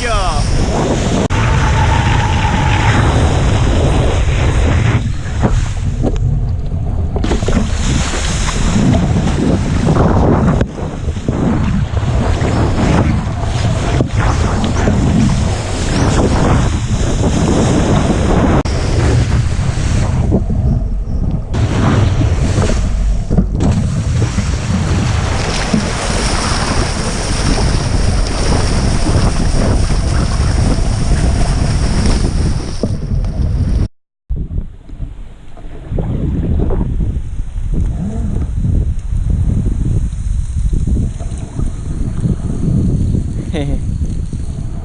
이겨 嘿嘿。